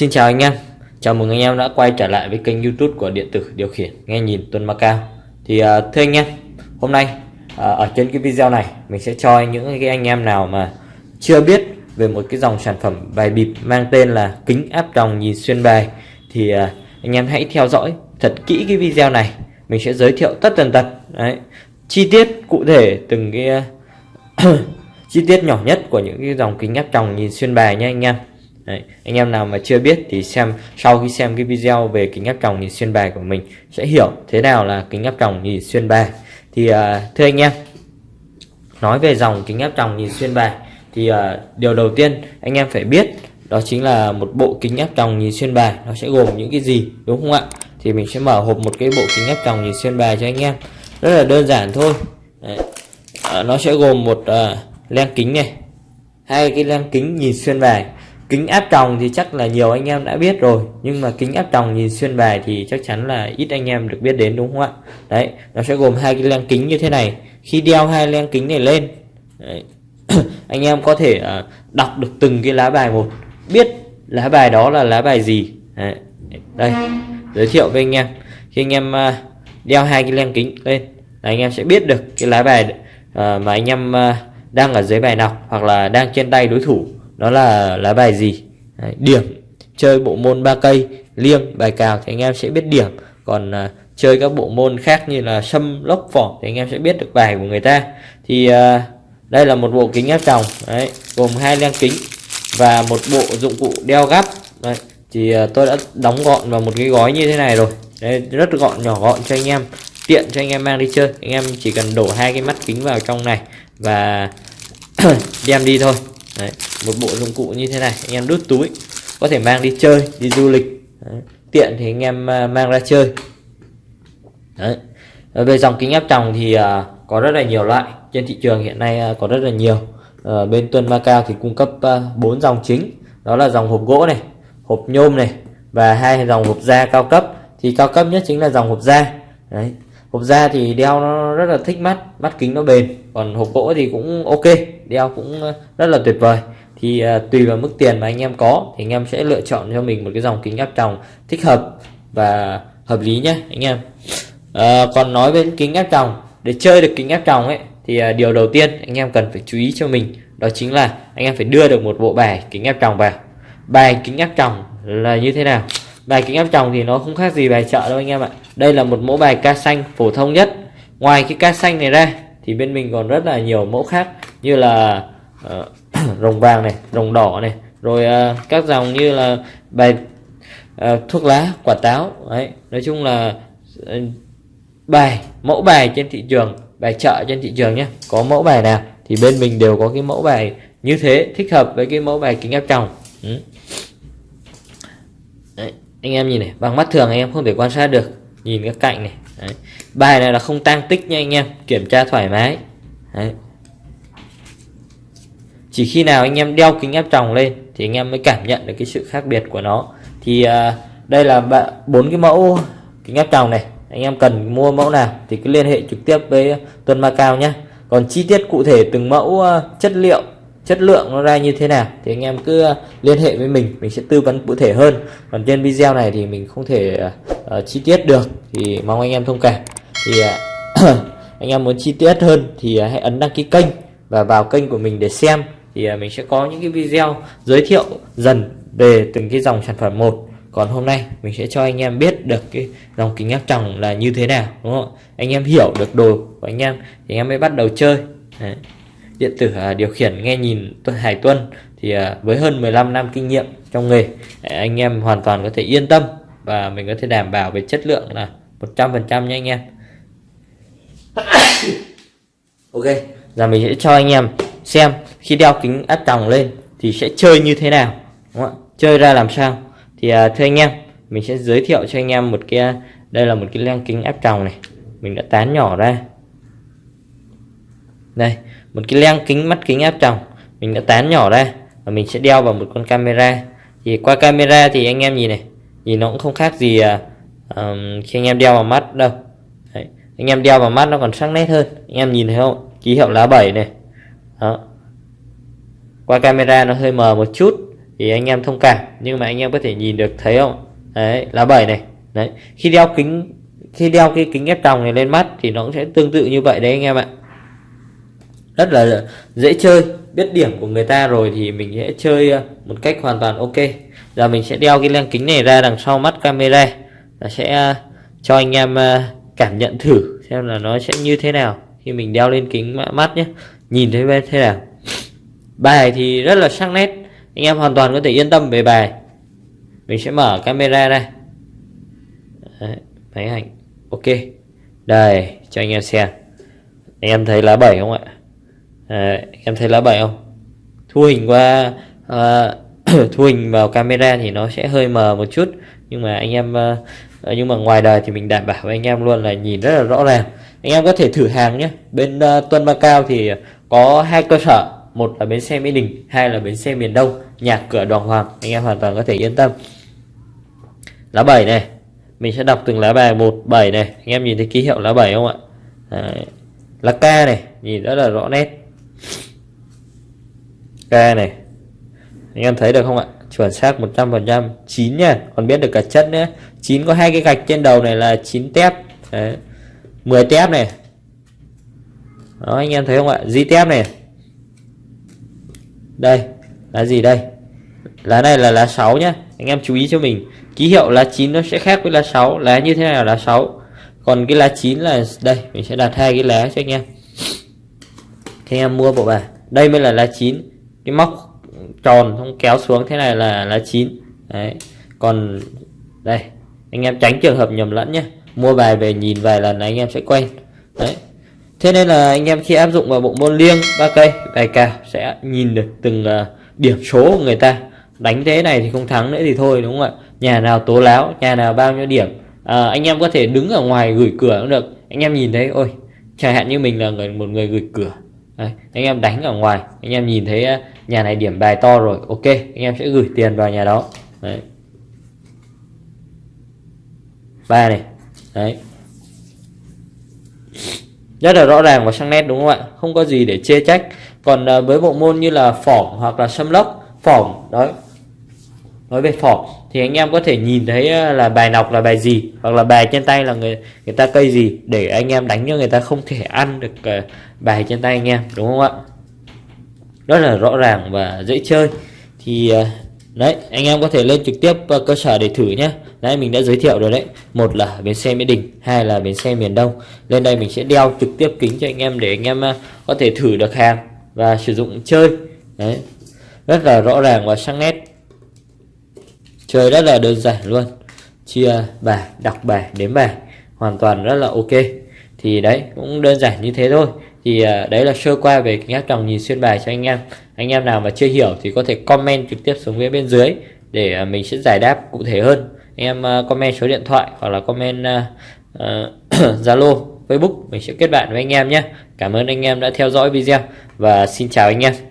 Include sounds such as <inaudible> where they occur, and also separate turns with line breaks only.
Xin chào anh em. Chào mừng anh em đã quay trở lại với kênh youtube của điện tử điều khiển nghe nhìn Tuân Macau Thì uh, thưa anh em Hôm nay uh, ở trên cái video này Mình sẽ cho những cái anh em nào mà Chưa biết về một cái dòng sản phẩm bài bịp Mang tên là kính áp tròng nhìn xuyên bài Thì uh, anh em hãy theo dõi thật kỹ cái video này. Mình sẽ giới thiệu tất tần tật Đấy Chi tiết cụ thể từng cái <coughs> chi tiết nhỏ nhất của những cái dòng kính áp tròng nhìn xuyên bài nha anh em. Đấy, anh em nào mà chưa biết thì xem sau khi xem cái video về kính áp tròng nhìn xuyên bài của mình sẽ hiểu thế nào là kính áp tròng nhìn xuyên bài. Thì uh, thưa anh em nói về dòng kính áp tròng nhìn xuyên bài thì uh, điều đầu tiên anh em phải biết đó chính là một bộ kính áp tròng nhìn xuyên bài nó sẽ gồm những cái gì đúng không ạ? Thì mình sẽ mở hộp một cái bộ kính áp tròng nhìn xuyên bài cho anh em rất là đơn giản thôi. Đấy. Uh, nó sẽ gồm một uh, len kính này hai cái len kính nhìn xuyên bài kính áp tròng thì chắc là nhiều anh em đã biết rồi nhưng mà kính áp tròng nhìn xuyên bài thì chắc chắn là ít anh em được biết đến đúng không ạ? Đấy nó sẽ gồm hai cái len kính như thế này. Khi đeo hai len kính này lên đấy, <coughs> anh em có thể uh, đọc được từng cái lá bài một biết lá bài đó là lá bài gì. Đấy. đây giới thiệu với anh em. Khi anh em uh, đeo hai cái len kính lên là anh em sẽ biết được cái lá bài uh, mà anh em uh, đang ở dưới bài nào hoặc là đang trên tay đối thủ đó là lá bài gì? Đấy, điểm. Chơi bộ môn ba cây liêng bài cào thì anh em sẽ biết điểm. Còn à, chơi các bộ môn khác như là sâm lốc phỏ thì anh em sẽ biết được bài của người ta. Thì à, đây là một bộ kính áp tròng đấy gồm hai len kính và một bộ dụng cụ đeo gắp. Đấy, thì à, tôi đã đóng gọn vào một cái gói như thế này rồi. Đấy, rất gọn nhỏ gọn cho anh em tiện cho anh em mang đi chơi. Anh em chỉ cần đổ hai cái mắt kính vào trong này và <clears throat> đem đi thôi. Đấy, một bộ dụng cụ như thế này anh em đút túi có thể mang đi chơi đi du lịch. Đấy, tiện thì anh em à, mang ra chơi. Đấy. về dòng kính áp tròng thì uh, có rất là nhiều loại. Trên thị trường hiện nay uh, có rất là nhiều. Uh, bên Tuân Macao thì cung cấp bốn uh, dòng chính. Đó là dòng hộp gỗ này hộp nhôm này và hai dòng hộp da cao cấp. Thì cao cấp nhất chính là dòng hộp da. Đấy. hộp da thì đeo nó rất là thích mắt mắt kính nó bền. Còn hộp gỗ thì cũng ok đeo cũng rất là tuyệt vời thì à, tùy vào mức tiền mà anh em có thì anh em sẽ lựa chọn cho mình một cái dòng kính áp tròng thích hợp và hợp lý nhé anh em. À, còn nói về kính áp tròng để chơi được kính áp tròng ấy thì à, điều đầu tiên anh em cần phải chú ý cho mình đó chính là anh em phải đưa được một bộ bài kính áp tròng vào. Bài kính áp tròng là như thế nào? Bài kính áp tròng thì nó không khác gì bài chợ đâu anh em ạ. Đây là một mẫu bài ca xanh phổ thông nhất. Ngoài cái ca xanh này ra thì bên mình còn rất là nhiều mẫu khác như là uh, <coughs> rồng vàng này rồng đỏ này rồi uh, các dòng như là bài uh, ờ, thuốc lá quả táo đấy nói chung là uh, bài mẫu bài trên thị trường bài chợ trên thị trường nhé có mẫu bài nào thì bên mình đều có cái mẫu bài như thế thích hợp với cái mẫu bài kính áp tròng ừ. Đấy, anh em nhìn này bằng mắt thường anh em không thể quan sát được nhìn các cạnh này Đấy. bài này là không tăng tích nha anh em kiểm tra thoải mái Đấy chỉ khi nào anh em đeo kính áp tròng lên thì anh em mới cảm nhận được cái sự khác biệt của nó. Thì à, đây là bốn cái mẫu kính áp tròng này. Anh em cần mua mẫu nào thì cứ liên hệ trực tiếp với Tuân Macao nhé. Còn chi tiết cụ thể từng mẫu à, chất liệu chất lượng nó ra như thế nào thì anh em cứ liên hệ với mình. Mình sẽ tư vấn cụ thể hơn. Còn trên video này thì mình không thể uh, chi tiết được thì mong anh em thông cảm. Thì uh, <clears throat> anh em muốn chi tiết hơn thì uh, hãy ấn đăng ký kênh và vào kênh của mình để xem thì à, mình sẽ có những cái video giới thiệu dần về từng cái dòng sản phẩm một. Còn hôm nay mình sẽ cho anh em biết được cái dòng kính áp tròng là như thế nào đúng không anh em hiểu được đồ của anh em thì anh em mới bắt đầu chơi. Đấy. Điện tử à, điều khiển nghe nhìn Hải Tuân thì à, với hơn 15 năm kinh nghiệm trong nghề à, anh em hoàn toàn có thể yên tâm và mình có thể đảm bảo về chất lượng là 100% nha anh em. <coughs> Ok giờ mình sẽ cho anh em xem khi đeo kính áp tròng lên thì sẽ chơi như thế nào đúng không? chơi ra làm sao? Thì à, thưa anh em mình sẽ giới thiệu cho anh em một cái à, đây là một cái len kính áp tròng này. Mình đã tán nhỏ ra. Đây một cái len kính mắt kính áp tròng. Mình đã tán nhỏ ra và mình sẽ đeo vào một con camera. Thì qua camera thì anh em nhìn này nhìn nó cũng không khác gì à, um, khi anh em đeo vào mắt đâu. Đấy. anh em đeo vào mắt nó còn sắc nét hơn. Anh em nhìn thấy không? Ký hiệu lá 7 này. Đó qua camera nó hơi mờ một chút, thì anh em thông cảm, nhưng mà anh em có thể nhìn được, thấy không? Đấy, lá bảy này. Đấy, khi đeo kính, khi đeo cái kính ép tròng này lên mắt thì nó cũng sẽ tương tự như vậy đấy anh em ạ. Rất là dễ chơi, biết điểm của người ta rồi thì mình sẽ chơi ờ, một cách hoàn toàn ok. Giờ mình sẽ đeo cái lens kính này ra đằng sau mắt camera và sẽ ờ, cho anh em ờ, cảm nhận thử xem là nó sẽ như thế nào khi mình đeo lên kính mắt nhé. Nhìn thấy thế nào? Bài thì rất là sắc nét. Anh em hoàn toàn có thể yên tâm về bài. Mình sẽ mở camera ra. Đấy, máy ảnh. Ok. Đây cho anh em xem. Anh em thấy lá 7 không ạ? Đấy, anh em thấy lá 7 không? Thu hình qua uh, <clears throat> thu hình vào camera thì nó sẽ hơi mờ một chút. Nhưng mà anh em uh, nhưng mà ngoài đời thì mình đảm bảo với anh em luôn là nhìn rất là rõ ràng. Anh em có thể thử hàng nhé. Bên uh, Tuân Macao thì có hai cơ sở một là bến xe Mỹ Đình, hai là bến xe miền Đông nhà cửa Đoàn Hoàng, anh em hoàn toàn có thể yên tâm. Lá 7 này, mình sẽ đọc từng lá bài một, bảy này, anh em nhìn thấy ký hiệu lá 7 không ạ? Đấy. lá K này, nhìn rất là rõ nét. K này, anh em thấy được không ạ? Chuẩn xác 100% 9 nha, còn biết được cả chất nữa. Chín có hai cái gạch trên đầu này là 9 tép. Đấy. 10 tép này. Đó, anh em thấy không ạ? Di tép này đây là gì đây? Lá này là lá 6 nhá. Anh em chú ý cho mình. Ký hiệu lá 9 nó sẽ khác với lá 6 lá như thế nào là lá 6 còn cái lá 9 là, đây, mình sẽ đặt hai cái lá cho anh em. Thì anh em mua bộ bài. Đây mới là lá 9 cái móc tròn không kéo xuống thế này là lá 9 đấy. Còn, đây. Anh em tránh trường hợp nhầm lẫn nhé mua bài về nhìn vài lần anh em sẽ quen. Đấy thế nên là anh em khi áp dụng vào bộ môn liêng ba cây bài cào sẽ nhìn được từng uh, điểm số của người ta. Đánh thế này thì không thắng nữa thì thôi đúng không ạ? Nhà nào tố láo nhà nào bao nhiêu điểm. À, anh em có thể đứng ở ngoài gửi cửa cũng được. Anh em nhìn thấy ôi chẳng hạn như mình là người một người gửi cửa. Đấy, anh em đánh ở ngoài anh em nhìn thấy à, nhà này điểm bài to rồi ok anh em sẽ gửi tiền vào nhà đó. Đấy. Ba này. Đấy rất là rõ ràng và sắc nét, đúng không ạ? Không có gì để chê trách. Còn ờ, với bộ môn như là phỏng hoặc là xâm lốc, phỏng, đấy. Nói về phỏng thì anh em có thể nhìn thấy ờ, là bài nọc là bài gì hoặc là bài trên tay là người người ta cây gì để anh em đánh cho người ta không thể <laughs> ăn được ờ, bài trên tay anh em, đúng không ạ? Rất là rõ ràng và dễ chơi. Thì đấy anh em có thể lên trực tiếp uh, cơ sở để thử nhé Đấy mình đã giới thiệu rồi đấy. Một là bến xe Mỹ Đình hai là bến xe miền Đông. Lên đây mình sẽ đeo trực tiếp kính cho anh em để anh em ờ, có thể thử được hàng và sử dụng chơi. Đấy rất là rõ ràng và sắc nét. Chơi rất là đơn giản luôn. Chia bài đọc bài đếm bài hoàn toàn rất là ok. Thì đấy cũng đơn giản như thế thôi thì ờ, đấy là sơ qua về kính áp tròng nhìn xuyên bài cho anh em. Anh em nào mà chưa hiểu thì có thể comment trực tiếp xuống phía bên dưới để ờ, mình sẽ giải đáp cụ thể hơn. Em ờ, comment số điện thoại hoặc là comment <clears throat> Zalo uh, Facebook mình sẽ kết bạn với anh em nhé. Cảm ơn anh em đã theo dõi video và xin chào anh em.